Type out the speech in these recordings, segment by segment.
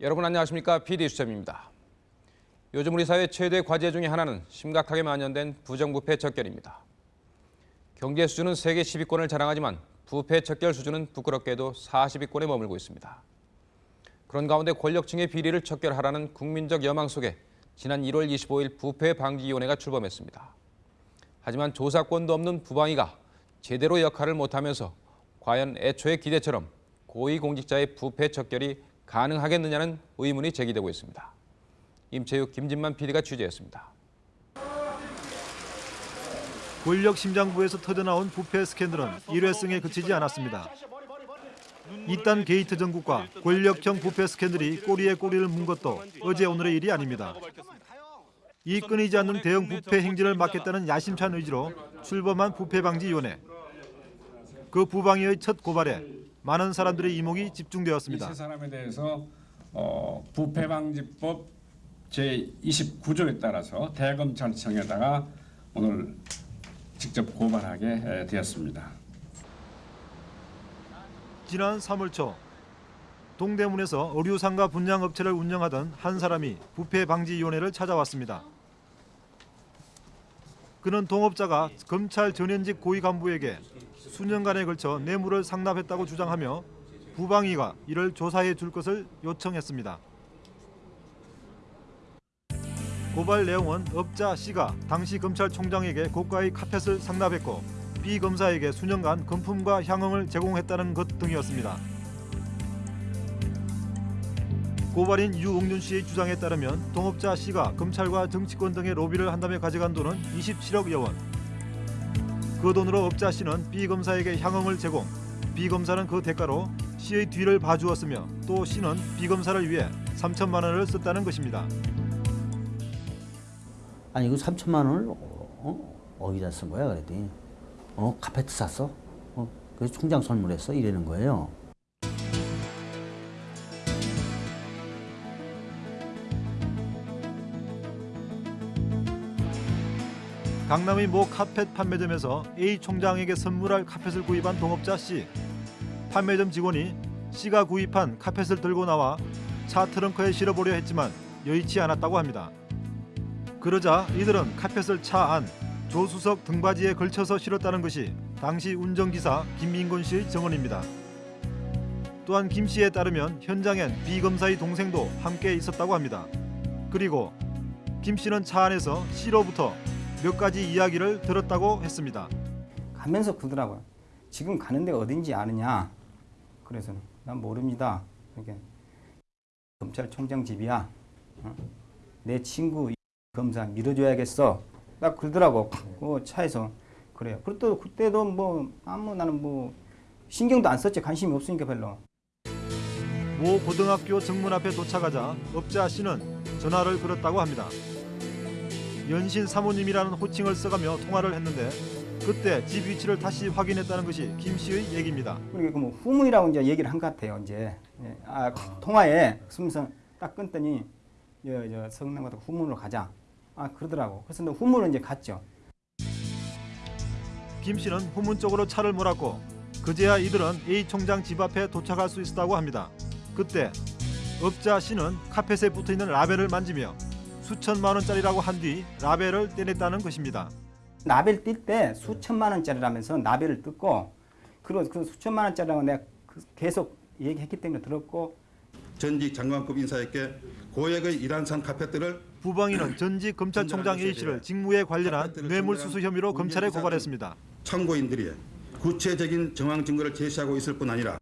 여러분 안녕하십니까? PD 수첩입니다. 요즘 우리 사회 최대 과제 중의 하나는 심각하게 만연된 부정부패 척결입니다. 경제 수준은 세계 10위권을 자랑하지만 부패 척결 수준은 부끄럽게도 40위권에 머물고 있습니다. 그런 가운데 권력층의 비리를 척결하라는 국민적 여망 속에 지난 1월 25일 부패방지위원회가 출범했습니다. 하지만 조사권도 없는 부방위가 제대로 역할을 못하면서 과연 애초의 기대처럼 고위공직자의 부패 척결이 가능하겠느냐는 의문이 제기되고 있습니다. 임채육, 김진만 PD가 취재했습니다. 권력 심장부에서 터져나온 부패 스캔들은 일회성에 그치지 않았습니다. 잇단 게이트 정국과 권력형 부패 스캔들이 꼬리에 꼬리를 문 것도 어제 오늘의 일이 아닙니다. 이 끊이지 않는 대형 부패 행진을 막겠다는 야심찬 의지로 출범한 부패방지위원회. 그 부방위의 첫 고발에 많은 사람들의 이목이 이 집중되었습니다. 세 사람에 대해서 어, 부패방지법 제 29조에 따라서 대검찰청에다가 오늘 직접 고발하게 에, 되었습니다. 지난 3월 초 동대문에서 의류상가 분양 업체를 운영하던 한 사람이 부패방지위원회를 찾아왔습니다. 그는 동업자가 검찰 전현직 고위 간부에게 수년간에 걸쳐 뇌물을 상납했다고 주장하며 부방위가 이를 조사해 줄 것을 요청했습니다. 고발 내용은 업자 C가 당시 검찰총장에게 고가의 카펫을 상납했고 B 검사에게 수년간 금품과 향응을 제공했다는 것 등이었습니다. 고발인 유옥윤 씨의 주장에 따르면 동업자 C가 검찰과 정치권 등의 로비를 한 다음에 가져간 돈은 27억여 원. 그 돈으로 업자 C는 B 검사에게 향응을 제공, B 검사는 그 대가로 C의 뒤를 봐주었으며 또 C는 B 검사를 위해 3천만 원을 썼다는 것입니다. 아니 그 3천만 원을 어? 어디다 쓴 거야 그랬더니 어 카페트 샀어? 어 그래서 총장 선물했어 이러는 거예요. 강남의 모 카펫 판매점에서 A 총장에게 선물할 카펫을 구입한 동업자 C. 판매점 직원이 C가 구입한 카펫을 들고 나와 차 트렁크에 실어보려 했지만 여의치 않았다고 합니다. 그러자 이들은 카펫을 차 안 조수석 등받이에 걸쳐서 실었다는 것이 당시 운전기사 김민곤 씨의 증언입니다. 또한 김 씨에 따르면 현장엔 B 검사의 동생도 함께 있었다고 합니다. 그리고 김 씨는 차 안에서 C로부터 몇 가지 이야기를 들었다고 했습니다. 가면서 그러더라고요. 지금 가는 데가 어딘지 아느냐? 그래서 난 모릅니다. 그러니까 검찰총장 집이야. 어? 내 친구 검사 밀어줘야겠어. 딱 그러더라고. 그 차에서 그래요. 그때도 그때도 뭐 아무 나는 뭐 신경도 안 썼지 관심이 없으니까 별로. 모 고등학교 정문 앞에 도착하자 업자 씨는 전화를 걸었다고 합니다. 연신 사모님이라는 호칭을 써가며 통화를 했는데 그때 집 위치를 다시 확인했다는 것이 김 씨의 얘기입니다. 그러니까 그뭐 후문이라고 이제 얘기를 한 것 같아요. 이제 예. 아, 통화에 쓰면서 딱 끊더니 저 성남가다 후문으로 가자. 아 그러더라고. 그래서 너 후문으로 이제 갔죠. 김 씨는 후문 쪽으로 차를 몰았고 그제야 이들은 A 총장 집 앞에 도착할 수 있었다고 합니다. 그때 업자 씨는 카펫에 붙어있는 라벨을 만지며 수천만 원짜리라고 한 뒤 라벨을 떼냈다는 것입니다. 나벨 뛸때 수천만 원짜리라면서 나벨을 뜯고 그리고 그 수천만 원짜리라고 내가 그 계속 얘기했기 때문에 들었고 전직 장관급 인사에게 고액의 이란산 카펫들을 부방위는 전직 검찰총장 A 씨를 직무에 관련한 뇌물수수 혐의로 검찰에 고발했습니다. 참고인들이 구체적인 정황 증거를 제시하고 있을 뿐 아니라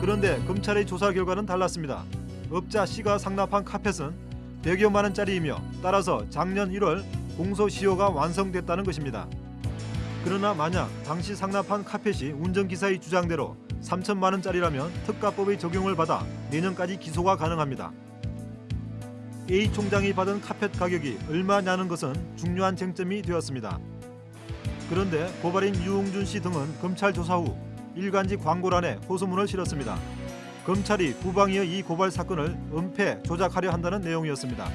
그런데 검찰의 조사 결과는 달랐습니다. 업자 C가 상납한 카펫은 100여만 원짜리이며 따라서 작년 1월 공소시효가 완성됐다는 것입니다. 그러나 만약 당시 상납한 카펫이 운전기사의 주장대로 3천만 원짜리라면 특가법의 적용을 받아 내년까지 기소가 가능합니다. A 총장이 받은 카펫 가격이 얼마냐는 것은 중요한 쟁점이 되었습니다. 그런데 고발인 유웅준 씨 등은 검찰 조사 후 일간지 광고란에 호소문을 실었습니다. 검찰이 부방위의 이 고발 사건을 은폐 조작하려 한다는 내용이었습니다.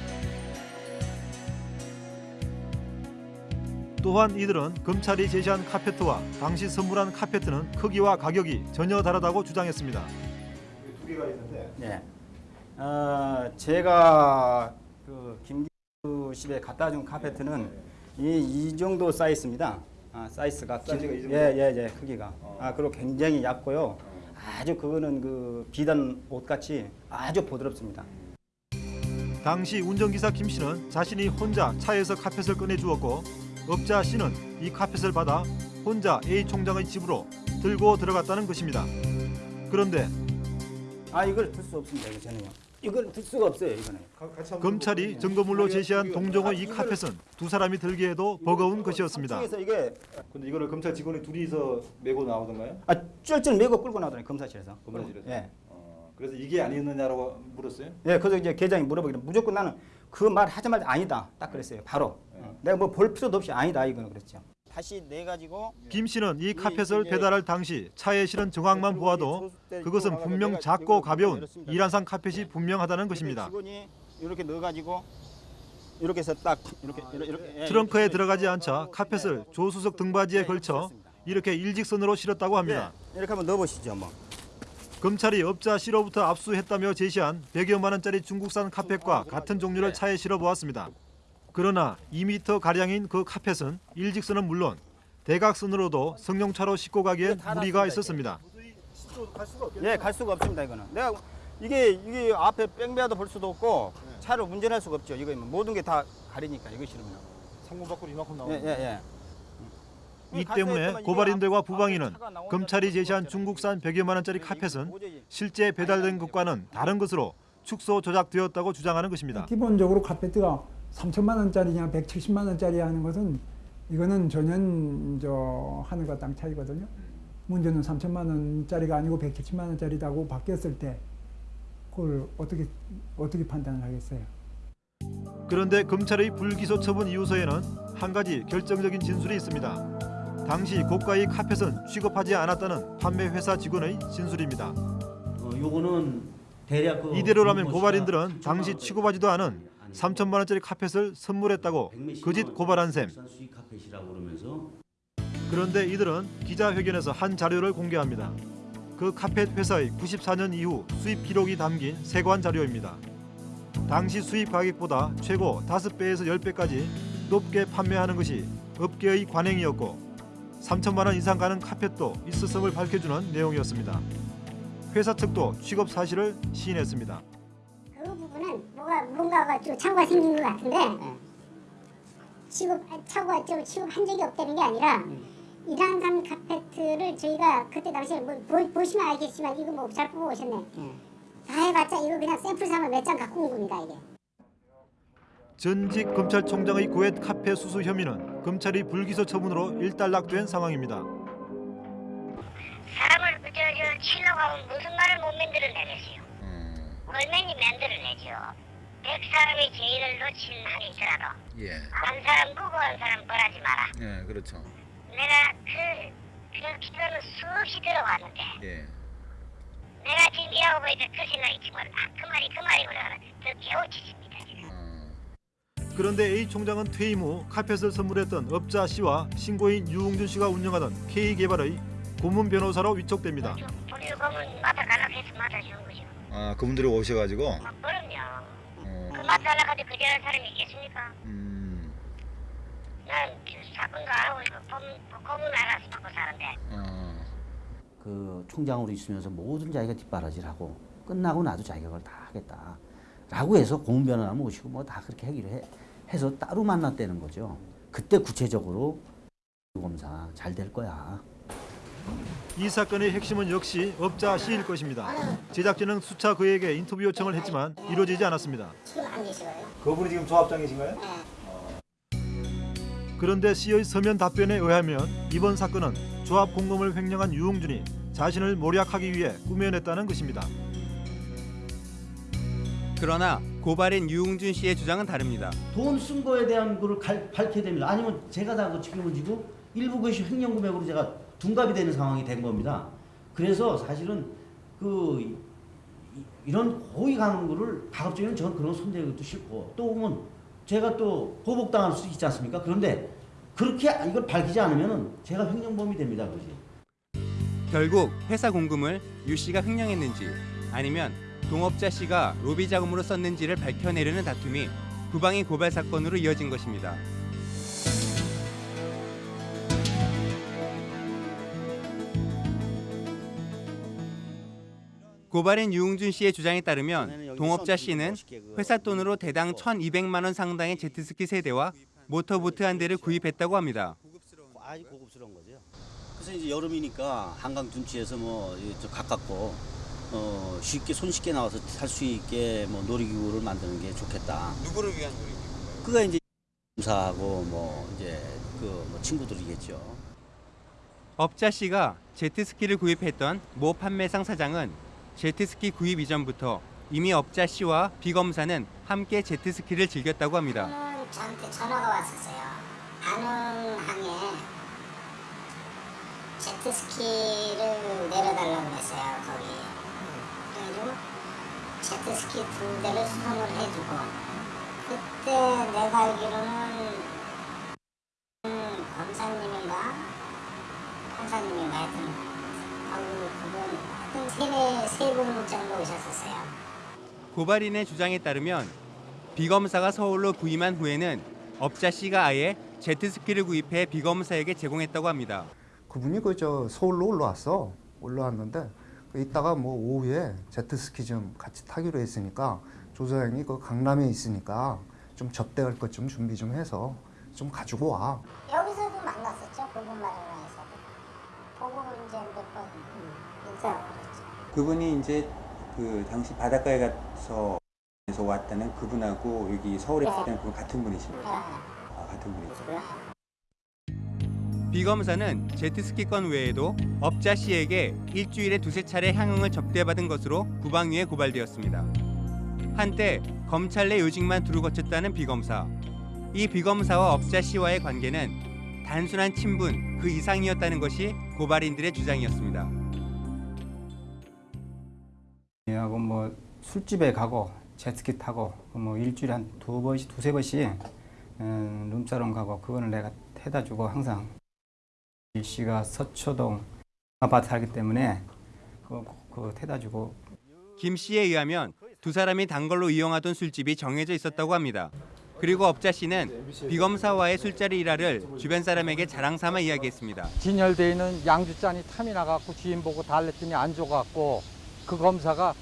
또한 이들은 검찰이 제시한 카페트와 당시 선물한 카페트는 크기와 가격이 전혀 다르다고 주장했습니다. 두 개가 있는데 네. 어, 제가 그 김기수 집에 갖다 준 카페트는 이, 이 정도 사이즈입니다. 아, 사이즈가 사이즈가 이 정도? 예, 예, 예, 크기가. 아, 그리고 굉장히 얇고요. 아주 그거는 그 비단 옷같이 아주 부드럽습니다. 당시 운전기사 김 씨는 자신이 혼자 차에서 카펫을 꺼내 주었고 업자 씨는 이 카펫을 받아 혼자 A 총장의 집으로 들고 들어갔다는 것입니다. 그런데 아, 이걸 들 수 없습니다. 저는요. 이걸 들 수가 없어요, 이거는. 검찰이 증거물로 제시한 동종의 이 카펫은 두 사람이 들기에도 버거운 것이었습니다. 이게 근데 이거를 검찰 직원이 둘이서 메고 나오던가요? 아, 쩔쩔 메고 끌고 나오더니 검사실에서. 검사실에서? 예. 그래서 이게 아니었느냐라고 물었어요? 예, 그래서 이제 계장이 물어보기를 무조건 나는 그 말 하자마자 아니다. 딱 그랬어요. 바로. 어. 내가 뭐 볼 필요도 없이 아니다 이거는 그랬죠. 다시 내 가지고 김 씨는 이 카펫을 배달할 당시 차에 실은 정황만 보아도 그것은 분명 작고 가벼운 이란산 카펫이 분명하다는 것입니다. 이렇게 넣어 가지고 이렇게 해서 딱 이렇게 이렇게 예, 트렁크에 이렇게 들어가지 않자 카펫을 예, 조수석 등받이에 예, 걸쳐. 이렇게 일직선으로 실었다고 합니다. 예, 이렇게 한번 넣어 보시죠, 뭐. 검찰이 업자 씨로부터 압수했다며 제시한 100여만 원짜리 중국산 카펫과 같은 종류를 차에 실어 보았습니다. 그러나 2m 가량인 그 카펫은 일직선은 물론 대각선으로도 승용차로 싣고 가기엔 무리가 있었습니다. 예, 갈 수가 없습니다, 이거는. 내가 이게 이게 앞에 뺑배도 볼 수도 없고 차를 운전할 수가 없죠. 이거 모든 게 다 가리니까 이거 싫으면. 창문 밖으로 이만큼 예, 예, 예. 이 때문에 고발인들과 부방위는 검찰이 제시한 중국산 100여만 원짜리 카펫은 실제 배달된 것과는 다른 것으로 축소 조작되었다고 주장하는 것입니다. 기본적으로 카페트가 3천만 원짜리냐 170만 원짜리 하는 것은 이거는 전혀 저 하늘과 땅 차이거든요. 문제는 3천만 원짜리가 아니고 170만 원짜리다고 바뀌었을 때 그걸 어떻게 어떻게 판단을 하겠어요? 그런데 검찰의 불기소 처분 이유서에는 한 가지 결정적인 진술이 있습니다. 당시 고가의 카펫은 취급하지 않았다는 판매 회사 직원의 진술입니다. 어, 요거는 대략 그 이대로라면 씨가 고발인들은 3천만 당시 취급하지도 않은 3천만 원짜리 카펫을 선물했다고 거짓 원 고발한 셈. 그런데 이들은 기자회견에서 한 자료를 공개합니다. 그 카펫 회사의 94년 이후 수입 기록이 담긴 세관 자료입니다. 당시 수입 가격보다 최고 5배에서 10배까지 높게 판매하는 것이 업계의 관행이었고 3천만 원 이상 가는 카펫도 있었음을 밝혀주는 내용이었습니다. 회사 측도 취급 사실을 시인했습니다. 그 부분은 뭐가 뭔가가 좀 착오가 생긴 것 같은데 취급 착오가 좀 취급한 적이 없다는 게 아니라 이란산 카페트를 저희가 그때 당시에 뭐 보, 보시면 알겠지만 이거 뭐잘 뽑아 오셨네. 다 해봤자 이거 그냥 샘플 삼아 몇장 갖고 온 겁니다 이게. 전직 검찰총장의 고액 카페 수수 혐의는 검찰이 불기소 처분으로 일단락된 상황입니다. 사람을 저, 저 치려고 하면 무슨 말을 못 만들어내겠어요. 얼마니 만들어내죠. 백 사람이 죄를 놓친 한이 있더라도 예, 한 사람 보고 한 사람 벌하지 마라. 예, 그렇죠. 내가 그, 그 기도는 수없이 들어왔는데 예, 내가 지금 일하고 있는 그 생각이 지금 아, 그 말이 그 말이구나 더 깨우치십니다 지금. 어, 그런데 A 총장은 퇴임 후 카펫을 선물했던 업자 씨와 신고인 유웅준 씨가 운영하던 K개발의 고문 변호사로 위촉됩니다. 우리 검은 맡아가라고 해서 맡아주는 거죠. 아 그분들이 오셔가지고, 어, 그럼요. 어, 그 하는데 그전에 사람이 있겠습니까? 음, 난그 사건도 안 하고 있고 검, 검은 알아서 받고 사는데 어, 그 총장으로 있으면서 모든 자기가 뒷바라지를,하고 끝나고 나도 자기가 그걸 다 하겠다 라고 해서 공변호사 모시고 뭐 다 그렇게 하기로 해, 해서 따로 만났다는 거죠. 그때 구체적으로 검사 잘 될 거야. 이 사건의 핵심은 역시 업자 씨일 것입니다. 제작진은 수차 그에게 인터뷰 요청을 했지만 이루어지지 않았습니다. 지금 안 계시고요. 그분이 지금 조합장이신가요? 그런데 씨의 서면 답변에 의하면 이번 사건은 조합 공범을 횡령한 유흥준이 자신을 모략하기 위해 꾸며냈다는 것입니다. 그러나 고발인 유웅준 씨의 주장은 다릅니다. 돈 쓴 거에 대한 거를 갈- 밝혀야 됩니다. 아니면 제가 다그 책임을 지고 일부 것이 횡령 금액으로 제가 둔갑이 되는 상황이 된 겁니다. 그래서 사실은 그 이- 이런 고의 가는 거를 가급적이면 저는 그런 손대기도 싫고 또 보면 제가 또 보복당할 수 있지 않습니까? 그런데 그렇게 이걸 밝히지 않으면 제가 횡령범이 됩니다, 그지? 결국 회사 공금을 유 씨가 횡령했는지 아니면 동업자 씨가 로비 자금으로 썼는지를 밝혀내려는 다툼이 부방위 고발 사건으로 이어진 것입니다. 고발인 유웅준 씨의 주장에 따르면 동업자 씨는 회사 돈으로 대당 1,200만 원 상당의 제트스키 세대와 모터보트 한 대를 구입했다고 합니다. 아주 고급스러운 거죠. 그래서 이제 여름이니까 한강 둔치에서 뭐저 가깝고 어, 쉽게 손쉽게 나와서 탈 수 있게 뭐 놀이기구를 만드는 게 좋겠다. 누구를 위한 놀이기구인가요? 그가 이제 사하고 뭐 이제 그뭐 친구들이겠죠. 업자 씨가 제트스키를 구입했던 모 판매상 사장은 제트스키 구입 이전부터 이미 업자 씨와 비 검사는 함께 제트스키를 즐겼다고 합니다. 저한테 전화가 왔었어요. 안흥항에 제트스키를 내려달라고 했어요. 거기. 그래가지고 제트스키 두 대를 수송을 해주고 그때 내가 알기로는 음, 검사님인가 판사님인가 하여튼 아우 그분 하여튼 세네 세분 정도 오셨었어요. 고발인의 주장에 따르면 비검사가 서울로 부임한 후에는 업자 씨가 아예 제트스키를 구입해 비검사에게 제공했다고 합니다. 그분이 그저 서울로 올라왔어. 올라왔는데 그 이따가 뭐 오후에 제트스키 좀 같이 타기로 했으니까 조사장이 그 강남에 있으니까 좀 접대할 것 좀 준비 좀 해서 좀 가지고 와. 여기서도 만났었죠. 고급 마라톤에서도. 보고 이제 몇번 인사하고 그분이 이제 그 당시 바닷가에 가서 왔다는 그분하고 여기 서울에 있는 그분 같은 분이십니까? 아, 같은 분이죠. 비검사는 제트스키건 외에도 업자 씨에게 일주일에 두세 차례 향응을 접대받은 것으로 부방위에 고발되었습니다. 한때 검찰 내 요직만 두루 거쳤다는 비검사. 이 비검사와 업자 씨와의 관계는 단순한 친분 그 이상이었다는 것이 고발인들의 주장이었습니다. 하고 뭐 술집에 가고 제트스키 타고 뭐 일주일에 한 두 번씩 두세 번씩 음, 룸사롱 가고 그거는 내가 해다 주고 항상 이 씨가 서초동 아파트 살기 때문에 그거 그거 해다 주고 김 씨에 의하면 두 사람이 단걸로 이용하던 술집이 정해져 있었다고 합니다. 그리고 업자 씨는 비검사와의 술자리 일화를 주변 사람에게 자랑 삼아 이야기했습니다. 진열돼 있는 양주 잔이 탐이 나갖고 주인 보고 달랬더니 안 줘갖고 그 검사가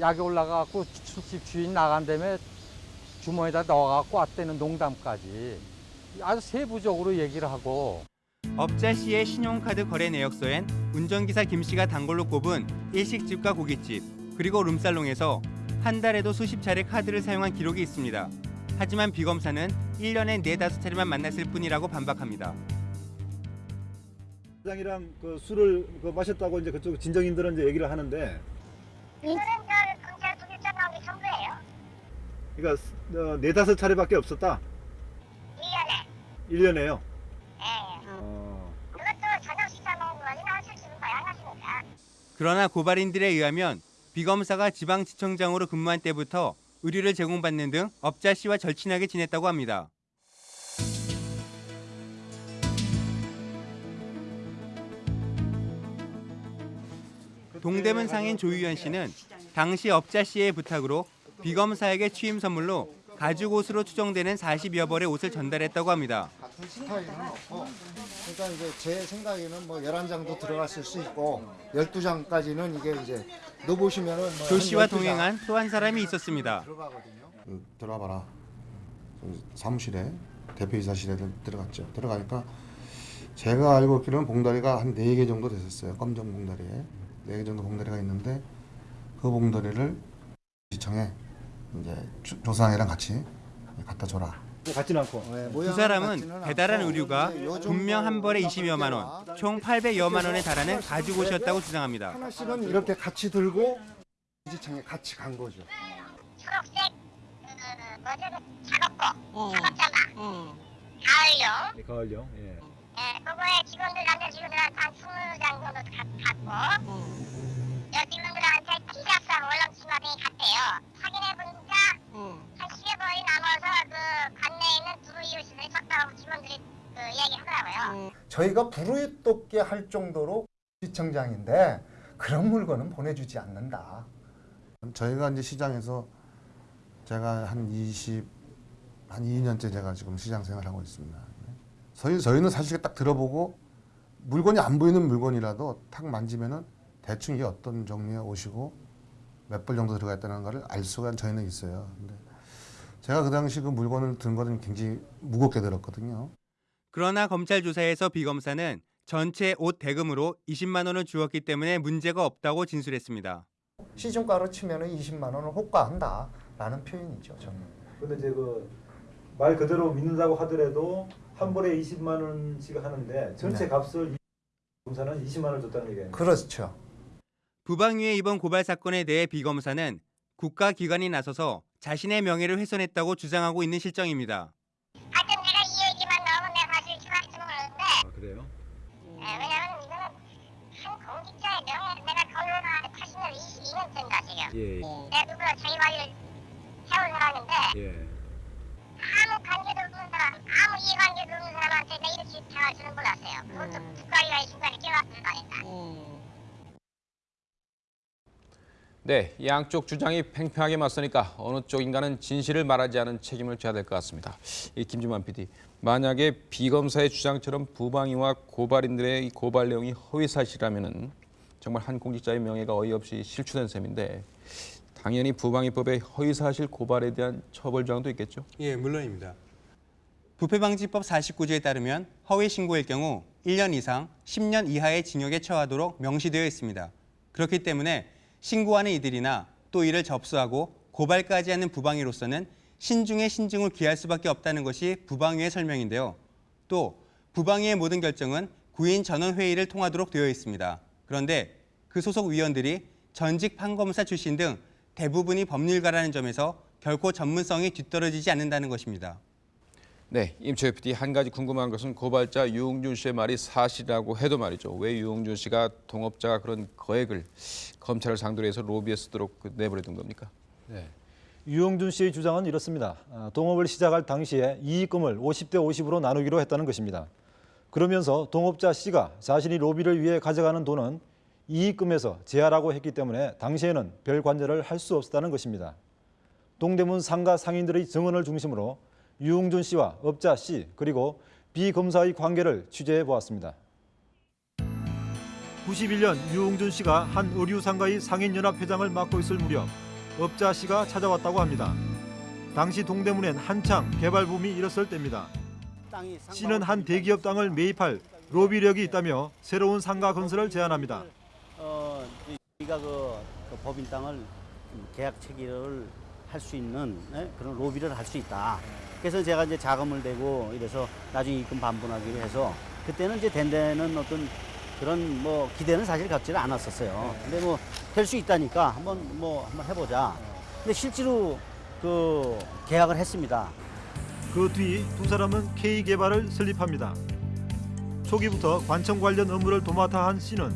약이 올라가갖고 술집 주인 나간 다음에 주머니에다 넣어갖고 왔다는 농담까지 아주 세부적으로 얘기를 하고 업자 씨의 신용카드 거래 내역서엔 운전기사 김 씨가 단골로 꼽은 일식집과 고깃집 그리고 룸살롱에서 한 달에도 수십 차례 카드를 사용한 기록이 있습니다. 하지만 비검사는 1년에 네다섯 차례만 만났을 뿐이라고 반박합니다. 사장이랑 그 술을 그 마셨다고 이제 그쪽 진정인들은 이제 얘기를 하는데 이거는 저 검찰 부기장 나오기 전부예요. 그러니까 어, 네다섯 차례밖에 없었다. 1년에. 1년에요. 예. 어. 그것도 저녁 식사 먹는 거니까 술집은 다양하시니까. 그러나 고발인들에 의하면 비검사가 지방지청장으로 근무한 때부터 의류를 제공받는 등 업자 씨와 절친하게 지냈다고 합니다. 동대문 상인 조유현 씨는 당시 업자 씨의 부탁으로 비검사에게 취임 선물로 가죽 옷으로 추정되는 40여 벌의 옷을 전달했다고 합니다. 같은 스타일은 없고 그러니까 이제 제 생각에는 뭐 11장도 들어갔을 수 있고 12장까지는 이게 이제 넣어 보시면은 뭐조 씨와 한 12장 동행한 또 한 사람이 있었습니다. 들어가거든요. 그 들어가 봐라. 사무실에 대표이사실에 들어갔죠. 들어가니까 제가 알고 있기로는 봉다리가 한네개 정도 됐었어요. 검정 봉다리에 네개 정도 봉다리가 있는데 그 봉다리를 시청에 이제 조- 조사장이랑 같이 갖다 줘라. 같지는 않고. 두 사람은 배달한 의류가 분명 한 벌에 20여만 원, 총 800여만 원에 달하는 가죽 옷이었다고 주장합니다. 하나씩은 이렇게 같이 들고 지청에 같이 간 거죠. 초록색 그 뭐죠? 그 작업복, 작업자마, 가을용. 네, 가을용. 예. 예, 그거에 직원들 남자 직원들한테 한 20장 정도 가- 갔고 여 직원들한테 티샵사 월남치마 등이 갔대요. 확인해 보니까 한 10여 벌이 남아서 그 관내에 있는 두루 이웃들이 적다고 직원들이 그 이야기하더라고요. 저희가 불을 돋게 할 정도로 시청장인데 그런 물건은 보내주지 않는다. 저희가 이제 시장에서 제가 한 20, 한 2년째 제가 지금 시장 생활하고 있습니다. 저희, 저희는 사실 딱 들어보고 물건이 안 보이는 물건이라도 탁 만지면은 대충 이게 어떤 종류의 옷이고 몇 벌 정도 들어가 있다는 것을 알 수가 저희는 있어요. 근데 제가 그 당시 그 물건을 든 거는 굉장히 무겁게 들었거든요. 그러나 검찰 조사에서 비 검사는 전체 옷 대금으로 20만 원을 주었기 때문에 문제가 없다고 진술했습니다. 시중가로 치면은 20만 원을 호가한다라는 표현이죠. 저는. 근데 이제 그 말 그대로 믿는다고 하더라도 한 벌에 20만 원씩 하는데 전체 네. 값을 검사는 20만 원을 줬다는 얘기예요. 그렇죠. 부방위의 이번 고발 사건에 대해 비 검사는 국가 기관이 나서서 자신의 명예를 훼손했다고 주장하고 있는 실정입니다. 하여튼 내가 이 얘기만 나오면 내가 사실 추가할지 모르는데 아, 그래요? 예, 왜냐면 이거는 한 공직자의 명예 내가 건설하는데 80년 22년째인가 지금 예. 내가 누구나 자기 관리를 해온 사람인데 예. 아무 관계도 없는 사람 아무 이해관계도 내 이렇게 당할 줄은 몰랐어요 그것도 국가위가 이 순간에 끼어왔을 거니까 네, 양쪽 주장이 팽팽하게 맞서니까 어느 쪽인가는 진실을 말하지 않은 책임을 져야 될 것 같습니다. 이 김주만 PD, 만약에 비검사의 주장처럼 부방위와 고발인들의 이 고발 내용이 허위 사실이라면은 정말 한 공직자의 명예가 어이없이 실추된 셈인데 당연히 부방위법의 허위 사실 고발에 대한 처벌 조항도 있겠죠. 예, 물론입니다. 부패방지법 49조에 따르면 허위 신고일 경우 1년 이상 10년 이하의 징역에 처하도록 명시되어 있습니다. 그렇기 때문에 신고하는 이들이나 또 이를 접수하고 고발까지 하는 부방위로서는 신중에 신중을 기할 수밖에 없다는 것이 부방위의 설명인데요. 또 부방위의 모든 결정은 구인 전원 회의를 통하도록 되어 있습니다. 그런데 그 소속 위원들이 전직 판검사 출신 등 대부분이 법률가라는 점에서 결코 전문성이 뒤떨어지지 않는다는 것입니다. 네, 임초희 PD 한 가지 궁금한 것은 고발자 유흥준 씨의 말이 사실이라고 해도 말이죠. 왜 유흥준 씨가 동업자가 그런 거액을 검찰을 상대로 해서 로비에 쓰도록 그 내버려둔 겁니까? 네. 유영준 씨의 주장은 이렇습니다. 아, 동업을 시작할 당시에 이익금을 50대 50으로 나누기로 했다는 것입니다. 그러면서 동업자 C가 자신이 로비를 위해 가져가는 돈은 이익금에서 제하라고 했기 때문에 당시에는 별 관여를 할 수 없었다는 것입니다. 동대문 상가 상인들의 증언을 중심으로 유흥준 씨와 업자 C 그리고 B 검사의 관계를 취재해 보았습니다. 91년 유흥준 씨가 한 의류 상가의 상인연합 회장을 맡고 있을 무렵 업자 씨가 찾아왔다고 합니다. 당시 동대문엔 한창 개발 붐이 일었을 때입니다. 씨는 한 대기업 땅을 매입할 로비력이 있다며 새로운 상가 건설을 제안합니다. 어, 우리가 그, 그 법인 땅을 계약 체결을 할 수 있는 예? 그런 로비를 할 수 있다. 그래서 제가 이제 자금을 대고 이래서 나중에 입금 반분하기로 해서 그때는 이제 된 데는 어떤 그런 뭐 기대는 사실 갖지는 않았었어요. 근데 뭐 될 수 있다니까 한번 뭐 한번 해보자. 근데 실제로 그 계약을 했습니다. 그 뒤 두 사람은 K 개발을 설립합니다. 초기부터 관청 관련 업무를 도맡아 한 씨는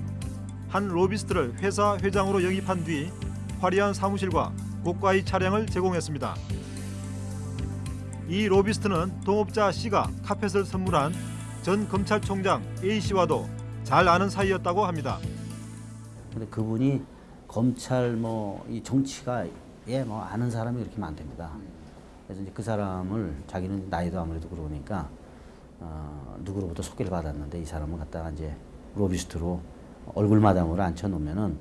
한 로비스트를 회사 회장으로 영입한 뒤 화려한 사무실과 고가의 차량을 제공했습니다. 이 로비스트는 동업자 C가 카펫을 선물한 전 검찰총장 A 씨와도 잘 아는 사이였다고 합니다. 근데 그분이 검찰 뭐 이 정치가 예 뭐 아는 사람이 그렇게 많답니다. 그래서 이제 그 사람을 자기는 나이도 아무래도 그러니까 어, 누구로부터 소개를 받았는데 이 사람을 갖다가 이제 로비스트로 얼굴 마담으로 앉혀 놓으면은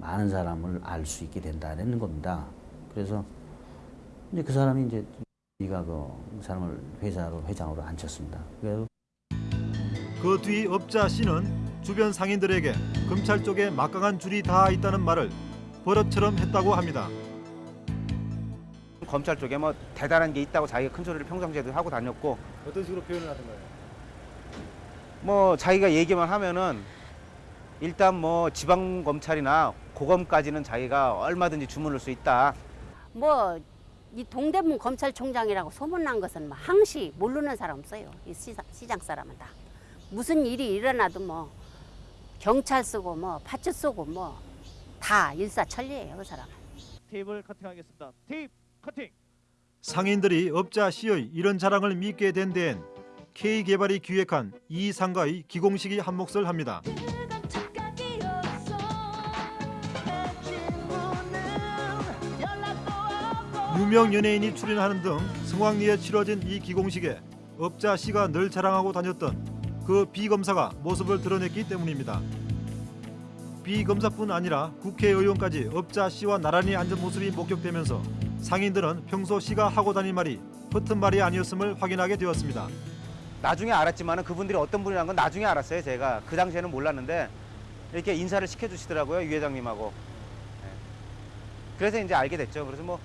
많은 사람을 알 수 있게 된다는 겁니다. 그래서 이제 그 사람이 이제 네가 그 사람을 회사로 회장으로 앉혔습니다. 그래서 그뒤 업자 C는 주변 상인들에게 검찰 쪽에 막강한 줄이 다 있다는 말을 버릇처럼 했다고 합니다. 검찰 쪽에 뭐 대단한 게 있다고 자기가 큰 소리를 평상시에도 하고 다녔고 어떤 식으로 표현을 하던가요? 뭐 자기가 얘기만 하면은 일단 뭐 지방 검찰이나 고검까지는 자기가 얼마든지 주문할 수 있다. 뭐 이 동대문 검찰총장이라고 소문난 것은 뭐 항시 모르는 사람 없어요. 이 시장, 시장 사람은 다 무슨 일이 일어나도 뭐 경찰 쓰고 뭐 파츠 쏘고 뭐 다 일사천리예요 그 사람은. 테이블 커팅하겠습니다. 테이프 커팅. 상인들이 업자 C의 이런 자랑을 믿게 된 데엔 K 개발이 기획한 이 상가의 기공식이 한 몫을 합니다. 무명 연예인이 출연하는 등 성황리에 치러진 이 기공식에 업자 씨가 늘 자랑하고 다녔던 그 비검사가 모습을 드러냈기 때문입니다. 비검사뿐 아니라 국회의원까지 업자 씨와 나란히 앉은 모습이 목격되면서 상인들은 평소 씨가 하고 다닌 말이 허튼 말이 아니었음을 확인하게 되었습니다. 나중에 알았지만 그분들이 어떤 분이라는 건 나중에 알았어요. 제가 그 당시에는 몰랐는데 이렇게 인사를 시켜주시더라고요. 유 회장님하고. 네. 그래서 이제 알게 됐죠. 그래서 뭐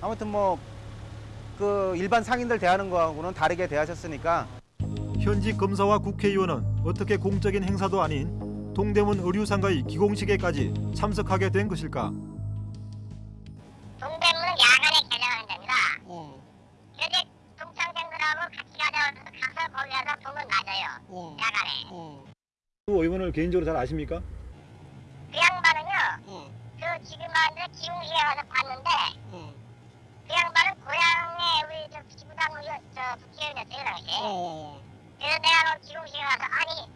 아무튼 뭐 그 일반 상인들 대하는 거하고는 다르게 대하셨으니까 현직 검사와 국회의원은 어떻게 공적인 행사도 아닌 동대문 의류상가의 기공식에까지 참석하게 된 것일까? 동대문은 야간에 개장하는 데입니다. 그래서 동창생들하고 같이 가자 가서 거기 가서 돈을 맞아요. 야간에. 의원을 개인적으로 잘 아십니까? 그 양반은요. 그 지금 하는데 기웅시에 가서 봤는데 그 양반은 고향에 우리 저 기부당 의원 저 국회의원이었어요 그 당시에. 그래서 내가 그 기웅시에 가서 아니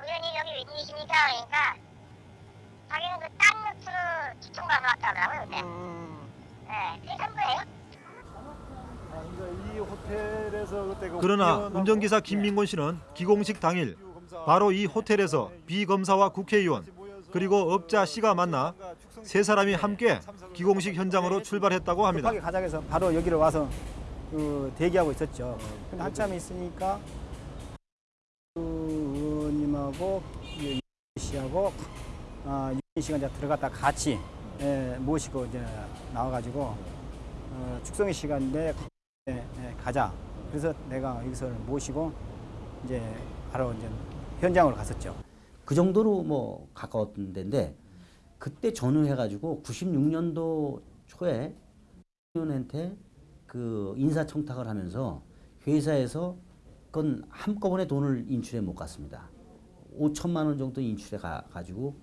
의원님 여기 웬일이십니까 그러니까 자기는 그딴 루트로 기총 가서 왔다더라고요 그때. 네, 그게 전부예요. 이 호텔에서 그때 그러나 운전기사 김민곤 씨는 기공식 당일 바로 이 호텔에서 비 검사와 국회의원 그리고 업자 씨가 만나 세 사람이 함께 기공식 현장으로 출발했다고 합니다. 급하게 가자 해서 바로 여기로 와서 그 대기하고 있었죠. 근데 한참 있으니까 그 의원님하고 이 씨하고 아, 유인 씨가 이제 들어갔다 같이 예, 모시고 이제 나와가지고 어, 씨가 내 예, 예, 가자. 그래서 내가 여기서 모시고 이제 바로 이제 현장으로 갔었죠. 그 정도로 뭐 가까웠던 데인데 그때 전후해가지고 96년도 초에 의원한테 그 인사청탁을 하면서 회사에서 그건 한꺼번에 돈을 인출해 못 갔습니다. 5천만 원 정도 인출해 가, 가지고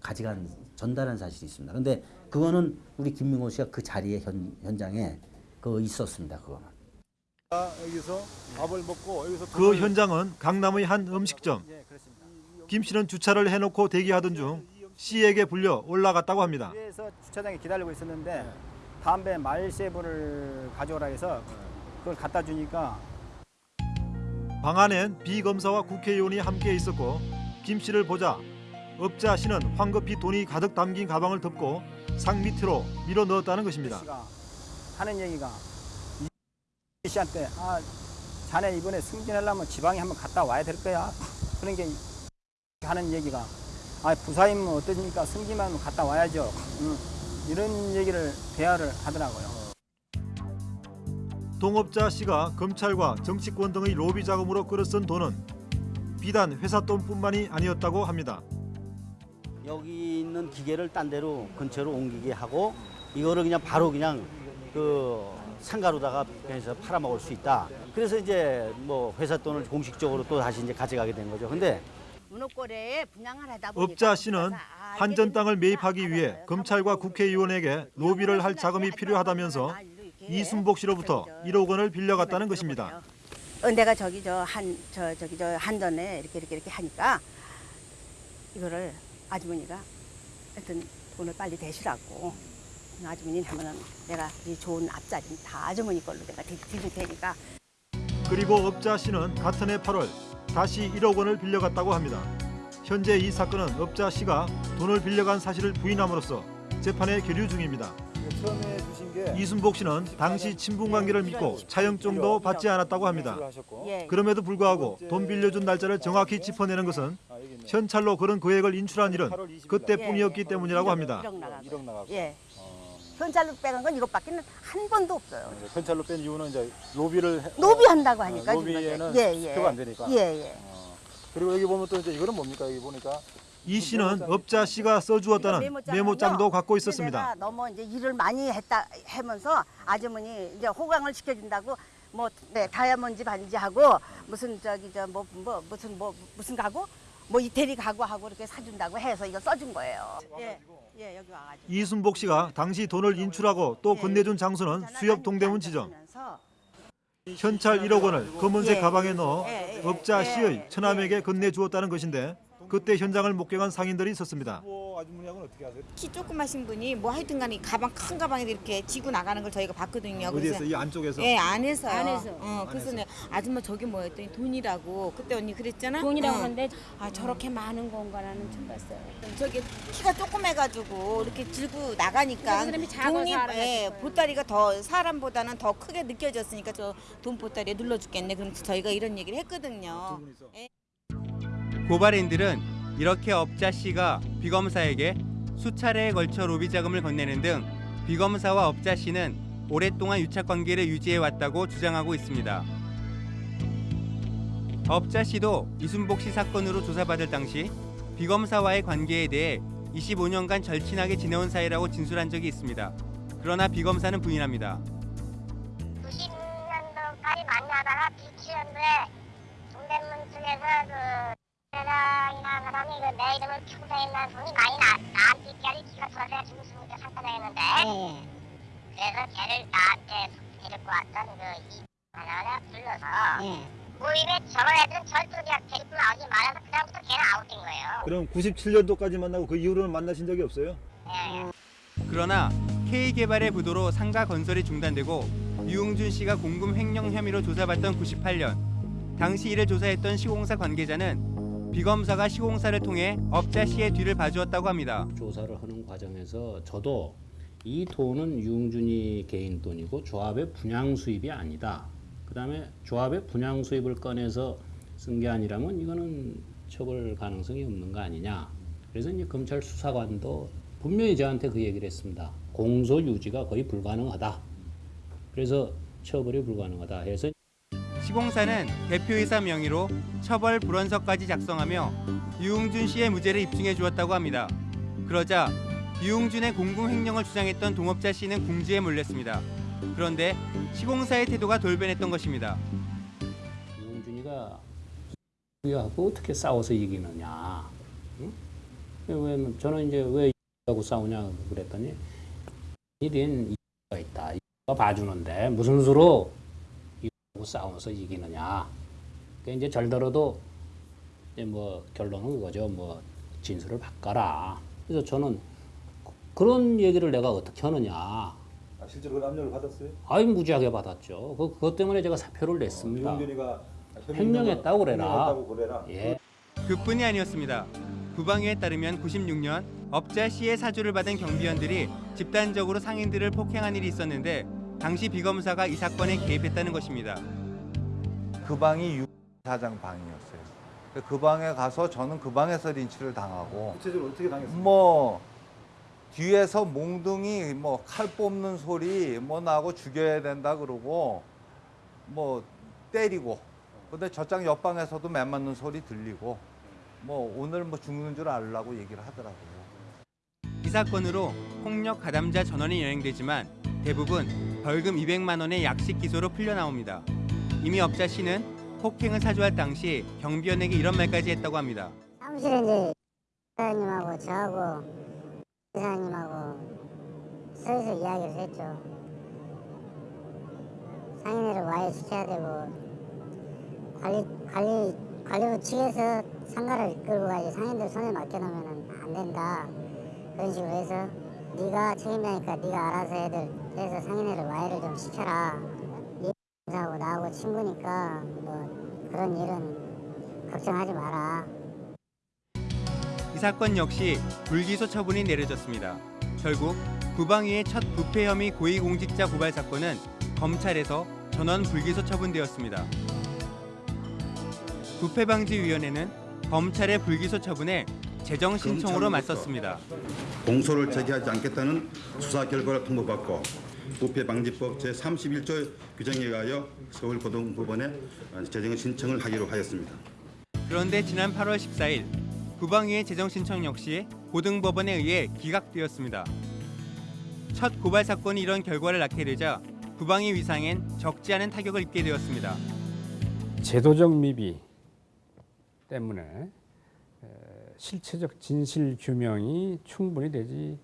가져간 전달한 사실이 있습니다. 근데 그거는 우리 김민호 씨가 그 자리에 현, 현장에 그 있었습니다. 그거는. 여기서 밥을 먹고 여기서 그 현장은 강남의 한 음식점. 김 씨는 주차를 해놓고 대기하던 중 씨에게 불려 올라갔다고 합니다. 그래서 주차장에 기다리고 있었는데 담배 말세분을 가져오라 해서 그걸 갖다 주니까 방 안엔 비검사와 국회의원이 함께 있었고 김 씨를 보자 업자 씨는 황급히 돈이 가득 담긴 가방을 덮고 상 밑으로 밀어 넣었다는 것입니다. 하는 얘기가 이 씨한테 아 자네 이번에 승진하려면 지방에 한번 갔다 와야 될 거야. 그런 게 하는 얘기가 아 부사임은 어떠십니까? 승진하면 갔다 와야죠. 응. 이런 얘기를 대화를 하더라고요. 동업자 씨가 검찰과 정치권 등의 로비 자금으로 끌어쓴 돈은 비단 회사 돈뿐만이 아니었다고 합니다. 여기 있는 기계를 딴 데로 근처로 옮기게 하고 이거를 그냥 바로 그냥 그 상가로다가 해서 팔아먹을 수 있다. 그래서 이제 뭐 회사 돈을 공식적으로 또 다시 이제 가져가게 된 거죠. 근데 문호골에 분양을 하다 보니까 업자 씨는 한전 땅을 매입하기 위해 검찰과 국회의원에게 로비를 할 자금이 필요하다면서 이순복 씨로부터 1억 원을 빌려갔다는 것입니다. 어, 내가 저기 저 한 저 저기 저 한전에 이렇게 이렇게 이렇게 하니까 이거를 아주머니가 하여튼 돈을 빨리 대시라고 아주머니 하면은 내가 이 좋은 앞자리 다 아주머니 걸로 내가 드- 드릴 테니까. 그리고 업자 씨는 같은 해 8월 다시 1억 원을 빌려갔다고 합니다. 현재 이 사건은 업자 씨가 돈을 빌려간 사실을 부인함으로써 재판에 계류 중입니다. 이순복 씨는 당시 친분 관계를 믿고 차영증도 받지 않았다고 합니다. 예. 그럼에도 불구하고 돈 빌려준 날짜를 정확히 짚어내는 것은 현찰로 그런 금액을 인출한 일은 그때뿐이었기 때문이라고 합니다. 현찰로 빼간 건 이것밖에 한 번도 없어요. 현찰로 뺀 이유는 이제 로비를 해- 노비한다고 하니까 어, 지금 로비에는 이제. 예, 예. 표가 안 되니까. 예, 예. 그리고 여기 보면 또 이제 이거는 뭡니까? 여기 보니까 이 씨는 업자 씨가 써주었다는 메모장도 갖고 있었습니다. 너무 이제 일을 많이 했다 하면서 아주머니 이제 호강을 시켜준다고 뭐 네, 다이아몬드 반지하고 무슨 저기 저뭐뭐 무슨 뭐 무슨 가구 뭐 이태리 가구 하고 이렇게 사준다고 해서 이거 써준 거예요. 예, 예 여기 와가지고. 이순복 씨가 당시 돈을 인출하고 또 건네준 장소는 수협 동대문 지점. 현찰 1억 원을 검은색 예. 가방에 넣어 예, 예, 업자 예, 씨의 처남에게 건네주었다는 것인데 그때 현장을 목격한 상인들이 있었습니다. 아주머니하고는 어떻게 하세요? 키 조그마신 분이 뭐 하여튼간에 가방 큰 가방에 이렇게 지고 나가는 걸 저희가 봤거든요. 어디에서 이 안쪽에서? 예, 안에서요. 안에서. 어, 그래서 안에서. 내가 아줌마 저게 뭐였더니 돈이라고 그때 언니 그랬잖아. 돈이라고 어. 하는데 아 저렇게 많은 건가라는 좀 봤어요. 저기 키가 조그매가지고 이렇게 들고 나가니까 돈이 예. 보따리가 더 사람보다는 더 크게 느껴졌으니까 저 돈 보따리에 눌러 죽겠네. 그럼 저희가 이런 얘기를 했거든요. 예. 고발인들은 이렇게 업자 씨가 비검사에게 수차례에 걸쳐 로비 자금을 건네는 등 비검사와 업자 씨는 오랫동안 유착 관계를 유지해 왔다고 주장하고 있습니다. 업자 씨도 이순복 씨 사건으로 조사받을 당시 비검사와의 관계에 대해 25년간 절친하게 지내온 사이라고 진술한 적이 있습니다. 그러나 비검사는 부인합니다. 90년도까지 만나다가 97년도에 동대문 쪽에서 그 사람이 그내 이름을 평소에만 돈이 많이 나, 나한테까지? 기가 돌아서 죽었으니까 상관했는데. 그래서 걔를 나한테 데리고 왔던 그 이 하나를 불러서 모임에 저런 애들은 절대 그냥 데리고 나오지 말아서 그다음부터 걔는 아웃된 거예요. 그럼 97년도까지 만나고 그 이후로는 만나신 적이 없어요? 그러나 K개발의 부도로 상가 건설이 중단되고 유웅준 씨가 공금 횡령 혐의로 조사받던 98년 당시 이를 조사했던 시공사 관계자는 비검사가 시공사를 통해 업자 씨의 뒤를 봐주었다고 합니다. 조사를 하는 과정에서 저도 이 돈은 유흥준이 개인 돈이고 조합의 분양 수입이 아니다. 그 다음에 조합의 분양 수입을 꺼내서 쓴 게 아니라면 이거는 처벌 가능성이 없는 거 아니냐. 그래서 이제 검찰 수사관도 분명히 저한테 그 얘기를 했습니다. 공소 유지가 거의 불가능하다. 그래서 처벌이 불가능하다 해서 시공사는 대표이사 명의로 처벌 불원서까지 작성하며 유웅준 씨의 무죄를 입증해 주었다고 합니다. 그러자 유웅준의 공금 횡령을 주장했던 동업자 씨는 궁지에 몰렸습니다. 그런데 시공사의 태도가 돌변했던 것입니다. 유흥준이가 우리하고 어떻게 싸워서 이기느냐. 응? 왜 저는 이제 왜 하고 싸우냐 그랬더니 일인 이가 있다. 이가 봐주는데 무슨 수로 이 하고 싸워서 이기느냐. 그 이제 절더러도 이제 뭐 결론은 그거죠. 뭐 진술을 바꿔라. 그래서 저는 그런 얘기를 내가 어떻게 하느냐. 아, 실제로 그 압력을 받았어요? 아이 무지하게 받았죠. 그, 그것 때문에 제가 사표를 냈습니다. 유흥준이가 횡령했다고 그래라. 그래라. 예. 그뿐이 아니었습니다. 구방위에 따르면 96년 업자 씨의 사주를 받은 경비원들이 집단적으로 상인들을 폭행한 일이 있었는데 당시 비검사가 이 사건에 개입했다는 것입니다. 그 방이 유 사장 방이었어요. 그 방에 가서 저는 그 방에서 린치를 당하고 구체적으로 어떻게 당했어요? 뭐 뒤에서 몽둥이 뭐 칼 뽑는 소리 뭐 나고 죽여야 된다 그러고 뭐 때리고 근데 저장 옆방에서도 매 맞는 소리 들리고 뭐 오늘 뭐 죽는 줄 알라고 얘기를 하더라고요. 이 사건으로 폭력 가담자 전원이 연행되지만 대부분 벌금 200만 원의 약식 기소로 풀려나옵니다. 이미 업자 씨는 폭행을 사주할 당시 경비원에게 이런 말까지 했다고 합니다. 사무실에 이제 사장님하고 저하고 이사님하고 서서 이야기를 했죠. 상인회를 와해 시켜야 되고 관리 관리 관리부 측에서 상가를 끌고 가지 상인들 손에 맡겨놓으면 안 된다. 그런 식으로 해서 네가 책임자니까 네가 알아서 애들 해서 상인회를 와해를 좀 시켜라. 이사하고 나하고 친구니까 뭐 그런 일은 걱정하지 마라. 이 사건 역시 불기소 처분이 내려졌습니다. 결국 구방위의 첫 부패 혐의 고위공직자 고발 사건은 검찰에서 전원 불기소 처분되었습니다. 부패방지위원회는 검찰의 불기소 처분에 재정 신청으로 맞섰습니다. 공소를 제기하지 않겠다는 수사 결과를 통보받고 부패방지법 제31조 규정에 의하여 서울고등법원에 재정 신청을 하기로 하였습니다. 그런데 지난 8월 14일 구방위의 재정 신청 역시 고등법원에 의해 기각되었습니다. 첫 고발 사건이 이런 결과를 낳게 되자 구방위 위상엔 적지 않은 타격을 입게 되었습니다. 제도적 미비 때문에 에, 실체적 진실 규명이 충분히 되지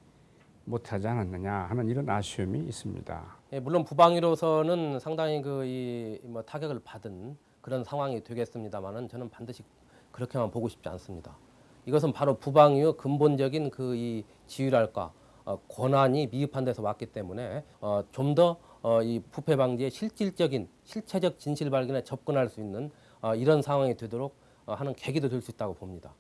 못하지 않았느냐 하는 이런 아쉬움이 있습니다. 예, 물론 부방위로서는 상당히 그이뭐 타격을 받은 그런 상황이 되겠습니다만은 저는 반드시 그렇게만 보고 싶지 않습니다. 이것은 바로 부방위의 근본적인 그 이 지위랄까 어, 권한이 미흡한 데서 왔기 때문에 어, 좀더 어, 이 부패 방지에 실질적인 실체적 진실 발견에 접근할 수 있는 어, 이런 상황이 되도록 어, 하는 계기도 될 수 있다고 봅니다.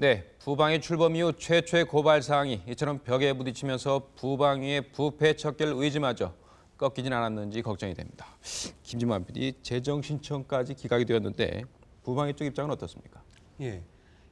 네, 부방위 출범 이후 최초의 고발 사항이 이처럼 벽에 부딪히면서 부방위의 부패 척결 의지마저 꺾이진 않았는지 걱정이 됩니다. 김진만 PD 재정 신청까지 기각이 되었는데 부방위 쪽 입장은 어떻습니까? 예.